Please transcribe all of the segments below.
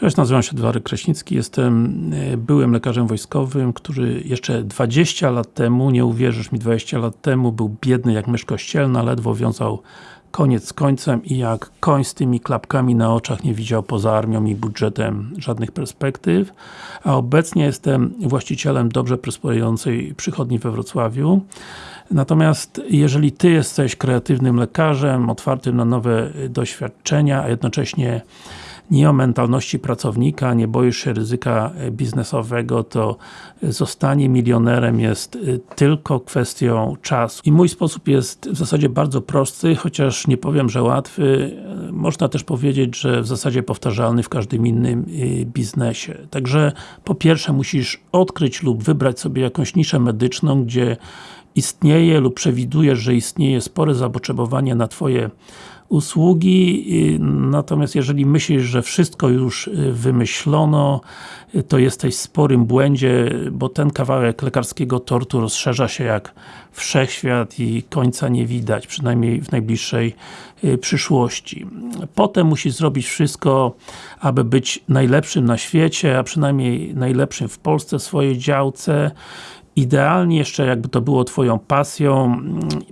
Cześć, nazywam się Dwary Kraśnicki, jestem e, byłym lekarzem wojskowym, który jeszcze 20 lat temu, nie uwierzysz mi, 20 lat temu był biedny jak mysz kościelna, ledwo wiązał koniec z końcem i jak koń z tymi klapkami na oczach nie widział poza armią i budżetem żadnych perspektyw, a obecnie jestem właścicielem dobrze prosperującej przychodni we Wrocławiu. Natomiast jeżeli Ty jesteś kreatywnym lekarzem, otwartym na nowe doświadczenia, a jednocześnie nie o mentalności pracownika, nie boisz się ryzyka biznesowego, to zostanie milionerem jest y, tylko kwestią czasu. I mój sposób jest w zasadzie bardzo prosty, chociaż nie powiem, że łatwy. Można też powiedzieć, że w zasadzie powtarzalny w każdym innym y, biznesie. Także po pierwsze musisz odkryć lub wybrać sobie jakąś niszę medyczną, gdzie istnieje lub przewidujesz, że istnieje spore zapotrzebowanie na Twoje usługi, natomiast jeżeli myślisz, że wszystko już y, wymyślono, y, to jesteś w sporym błędzie, bo ten kawałek lekarskiego tortu rozszerza się jak wszechświat i końca nie widać, przynajmniej w najbliższej y, przyszłości. Potem musisz zrobić wszystko, aby być najlepszym na świecie, a przynajmniej najlepszym w Polsce w swojej działce idealnie jeszcze jakby to było Twoją pasją,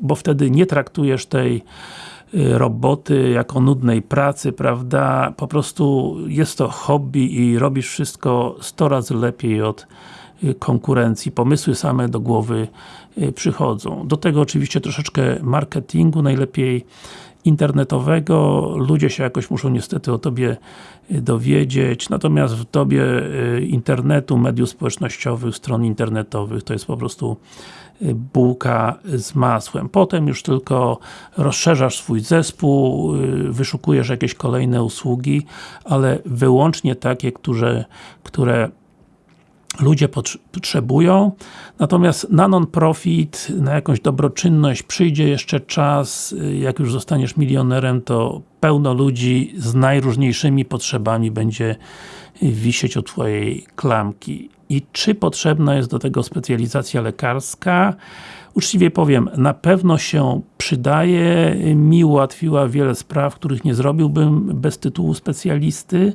bo wtedy nie traktujesz tej Y, roboty, jako nudnej pracy, prawda? Po prostu jest to hobby i robisz wszystko 100 razy lepiej od y, konkurencji. Pomysły same do głowy y, przychodzą. Do tego oczywiście troszeczkę marketingu, najlepiej internetowego. Ludzie się jakoś muszą niestety o Tobie dowiedzieć, natomiast w dobie internetu, mediów społecznościowych, stron internetowych to jest po prostu bułka z masłem. Potem już tylko rozszerzasz swój zespół, y, wyszukujesz jakieś kolejne usługi, ale wyłącznie takie, które, które ludzie potrzebują. Natomiast na non-profit, na jakąś dobroczynność przyjdzie jeszcze czas, y, jak już zostaniesz milionerem, to pełno ludzi z najróżniejszymi potrzebami będzie wisieć od Twojej klamki i czy potrzebna jest do tego specjalizacja lekarska. Uczciwie powiem, na pewno się przydaje, mi ułatwiła wiele spraw, których nie zrobiłbym bez tytułu specjalisty.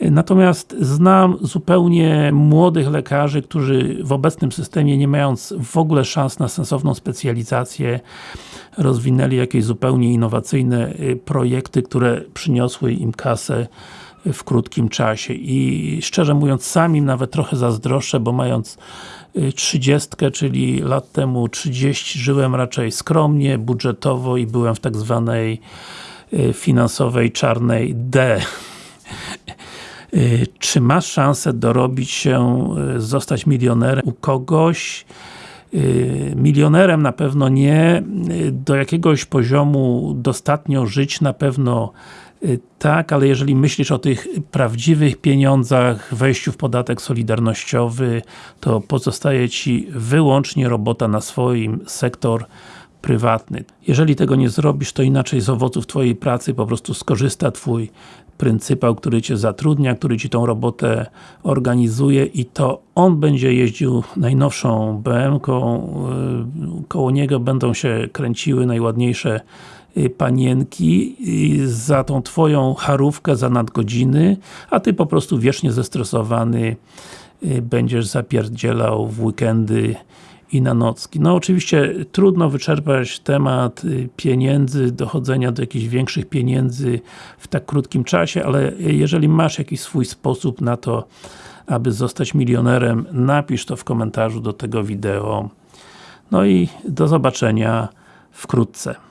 Natomiast znam zupełnie młodych lekarzy, którzy w obecnym systemie, nie mając w ogóle szans na sensowną specjalizację, rozwinęli jakieś zupełnie innowacyjne y, projekty, które przyniosły im kasę w krótkim czasie i szczerze mówiąc sami nawet trochę zazdroszczę, bo mając 30, y, czyli lat temu 30 żyłem raczej skromnie, budżetowo i byłem w tak zwanej y, finansowej czarnej D. Y, czy masz szansę dorobić się, zostać milionerem u kogoś? Milionerem na pewno nie, do jakiegoś poziomu dostatnio żyć na pewno tak, ale jeżeli myślisz o tych prawdziwych pieniądzach, wejściu w podatek solidarnościowy, to pozostaje Ci wyłącznie robota na swoim sektor prywatny. Jeżeli tego nie zrobisz, to inaczej z owoców Twojej pracy po prostu skorzysta Twój pryncypał, który Cię zatrudnia, który Ci tą robotę organizuje i to on będzie jeździł najnowszą BM-ką, y, koło niego będą się kręciły najładniejsze Y, panienki za tą Twoją charówkę, za nadgodziny, a Ty po prostu wiecznie zestresowany y, będziesz zapierdzielał w weekendy i na nocki. No oczywiście trudno wyczerpać temat y, pieniędzy, dochodzenia do jakichś większych pieniędzy w tak krótkim czasie, ale jeżeli masz jakiś swój sposób na to, aby zostać milionerem, napisz to w komentarzu do tego wideo. No i do zobaczenia wkrótce.